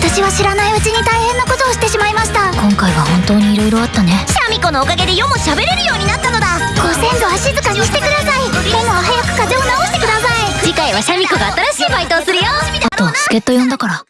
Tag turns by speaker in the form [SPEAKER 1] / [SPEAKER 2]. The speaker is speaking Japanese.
[SPEAKER 1] 私は知らないうちに大変なことをしてしまいました。
[SPEAKER 2] 今回は本当に色々あったね。
[SPEAKER 1] シャミ子のおかげで世も喋れるようになったのだ。ご先祖は静かにしてください。でも早く風邪を治してください。
[SPEAKER 2] 次回はシャミ子が新しいバイトをするよ。あと助っ人呼んだから。